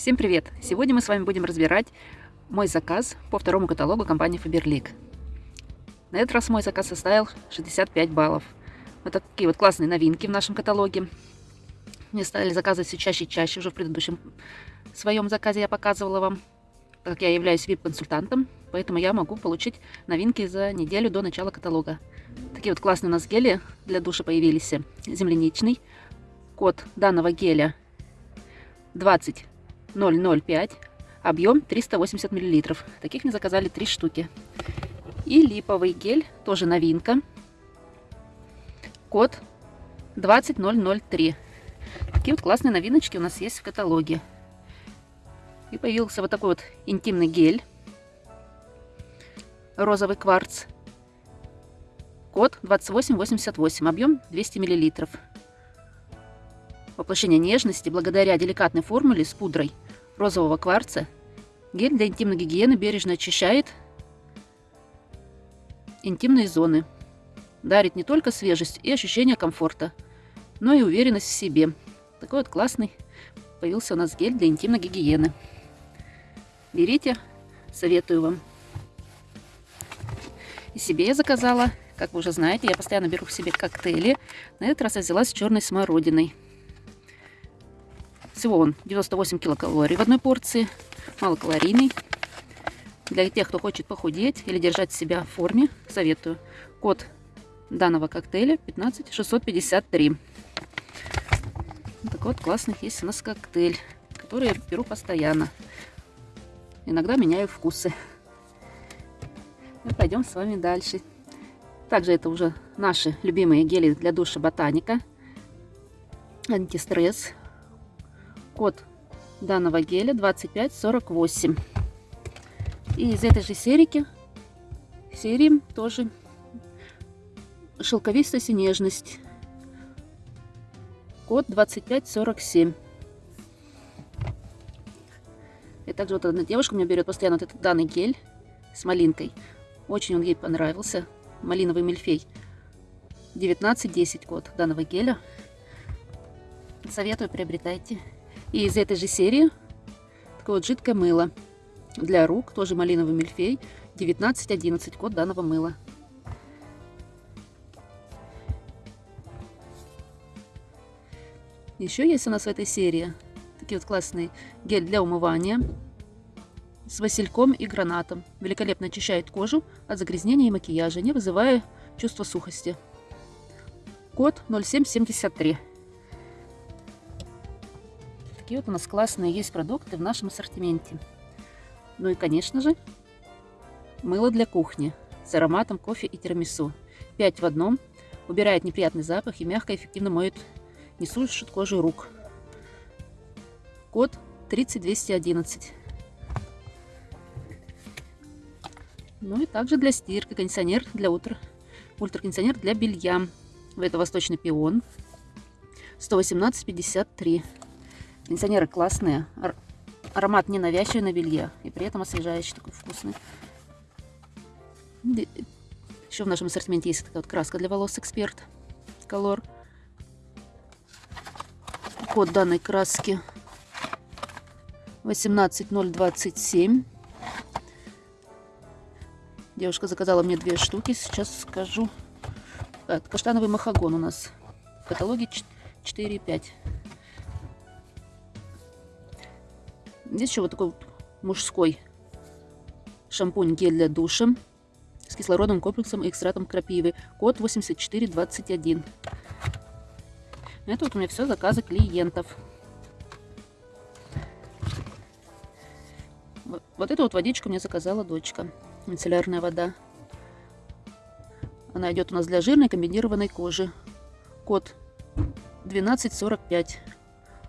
Всем привет! Сегодня мы с вами будем разбирать мой заказ по второму каталогу компании Faberlic. На этот раз мой заказ составил 65 баллов. Вот такие вот классные новинки в нашем каталоге. Мне стали заказывать все чаще и чаще. Уже в предыдущем своем заказе я показывала вам, так как я являюсь VIP-консультантом, поэтому я могу получить новинки за неделю до начала каталога. Такие вот классные у нас гели для душа появились. Земляничный. Код данного геля 20005. Объем 380 мл. Таких мне заказали 3 штуки. И липовый гель, тоже новинка. Код 20003. Такие вот классные новиночки у нас есть в каталоге. И появился вот такой вот интимный гель. Розовый кварц. Код 2888. Объем 200 мл. Воплощение нежности благодаря деликатной формуле с пудрой розового кварца. Гель для интимной гигиены бережно очищает интимные зоны. Дарит не только свежесть и ощущение комфорта, но и уверенность в себе. Такой вот классный появился у нас гель для интимной гигиены. Берите, советую вам. И себе я заказала, как вы уже знаете, я постоянно беру в себе коктейли. На этот раз я взяла с черной смородиной. Всего он 98 килокалорий в одной порции, малокалорийный. Для тех, кто хочет похудеть или держать себя в форме, советую. Код данного коктейля 15653. Так вот, классный есть у нас коктейль, который я беру постоянно. Иногда меняю вкусы. И пойдем с вами дальше. Также это уже наши любимые гели для душа Ботаника. Антистресс. Код данного геля 2548. И из этой же серии, серии тоже шелковистость и нежность. Код 2547. И также вот одна девушка у меня берет постоянно вот этот данный гель с малинкой. Очень он ей понравился. Малиновый мильфей. 1910 код данного геля. Советую, приобретайте. И из этой же серии такое вот жидкое мыло для рук, тоже малиновый мильфей, 1911 код данного мыла. Еще есть у нас в этой серии такие вот классные гель для умывания с васильком и гранатом. Великолепно очищает кожу от загрязнения и макияжа, не вызывая чувства сухости. Код 0773 такие вот у нас классные есть продукты в нашем ассортименте. Ну и, конечно же, мыло для кухни с ароматом кофе и тирамису. 5 в одном. Убирает неприятный запах и мягко и эффективно моет, не сушит кожу рук. Код 30211. Ну и также для стирки кондиционер для утра. Ультракондиционер для белья. Это восточный пион. 118,53. Кондиционеры классные. Аромат не навязчивый на белье. И при этом освежающий, такой вкусный. Еще в нашем ассортименте есть такая вот краска для волос Эксперт Color. Код данной краски 18027. Девушка заказала мне две штуки. Сейчас скажу. Каштановый махагон у нас в каталоге 4,5. Здесь еще вот такой вот мужской шампунь-гель для душа с кислородным комплексом и экстратом крапивы. Код 8421. Это вот у меня все заказы клиентов. Вот эту вот водичку мне заказала дочка. Мицеллярная вода. Она идет у нас для жирной комбинированной кожи. Код 1245.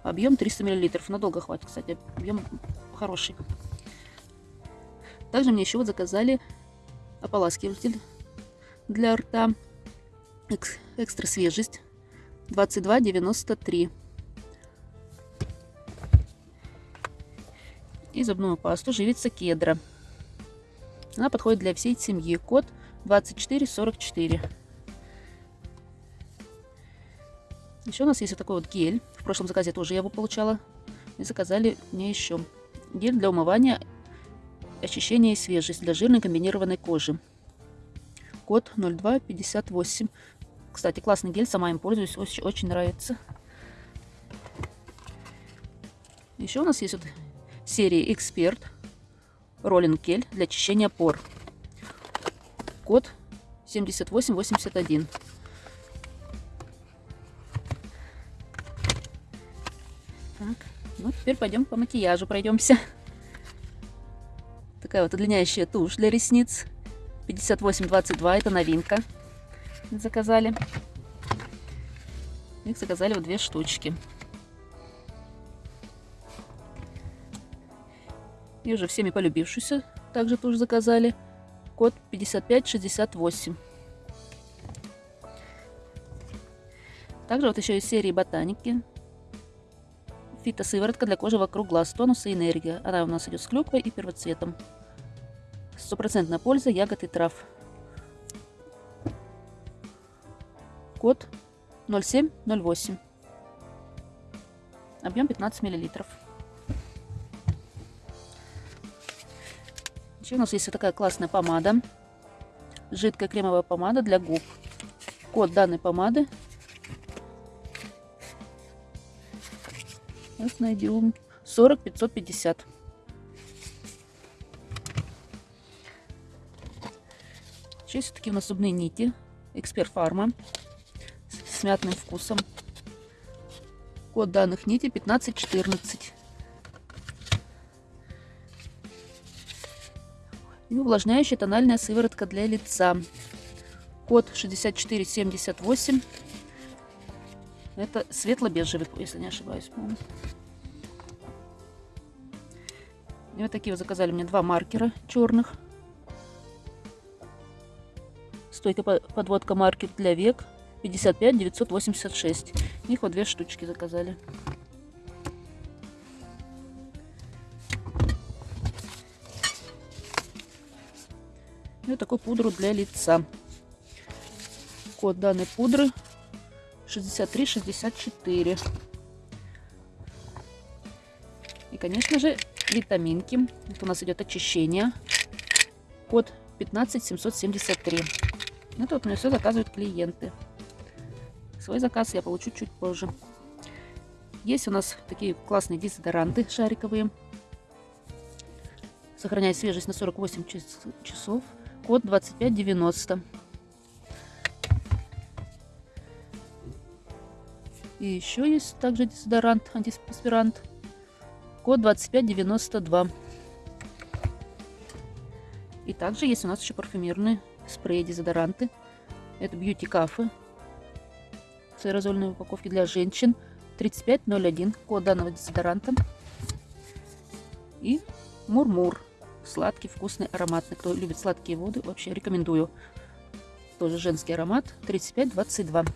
Объем 300 мл. Надолго хватит, кстати. Объем хороший. Также мне еще вот заказали ополаскиватель для рта. Экстра свежесть. 22,93. И зубную пасту живица кедра. Она подходит для всей семьи. Код 2444. Еще у нас есть вот такой вот гель. В прошлом заказе тоже я его получала. И заказали мне еще гель для умывания, очищения и свежесть для жирной комбинированной кожи. Код 0258. Кстати, классный гель, сама им пользуюсь, очень, очень нравится. Еще у нас есть вот серия Эксперт роллинг гель для очищения пор. Код 7881. Так, ну теперь пойдем по макияжу пройдемся. Такая вот удлиняющая тушь для ресниц. 5822, это новинка. Заказали. Их заказали вот две штучки. И уже всеми полюбившуюся также тоже заказали. Код 5568. Также вот еще из серии ботаники. Фитосыворотка для кожи вокруг глаз, тонус и энергия. Она у нас идет с клюквой и первоцветом. Стопроцентная польза ягод и трав. Код 0708. Объем 15 миллилитров. Еще у нас есть вот такая классная помада. Жидкая кремовая помада для губ. Код данной помады. Сейчас найдем. 40 550. Еще есть такие у нас зубные нити. Эксперт Фарма. С мятным вкусом. Код данных нити 1514. И увлажняющая тональная сыворотка для лица. Код 6478. Это светло-бежевый, если не ошибаюсь, по-моему. И вот такие вот заказали мне два маркера черных. Стойкая подводка маркер для век 55 986. Их вот две штучки заказали. И вот такую пудру для лица. Код данной пудры 6364. И, конечно же, витаминки. Это у нас идет очищение. Код 15773. Это вот меня все заказывают клиенты. Свой заказ я получу чуть позже. Есть у нас такие классные дезодоранты шариковые. Сохраняет свежесть на 48 часов код 2590. И еще есть также дезодорант, антиспирант. Код 2592. И также есть у нас еще парфюмерные спреи, дезодоранты. Это Beauty Cafe. В аэрозольной упаковке для женщин. 3501. Код данного дезодоранта. И Мурмур. -мур. Сладкий, вкусный, ароматный. Кто любит сладкие воды, вообще рекомендую. Тоже женский аромат. 35-22.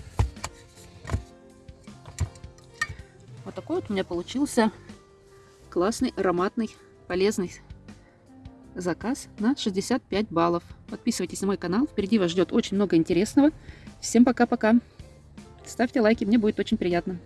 Вот такой вот у меня получился классный, ароматный, полезный заказ на 65 баллов. Подписывайтесь на мой канал. Впереди вас ждет очень много интересного. Всем пока-пока. Ставьте лайки, мне будет очень приятно.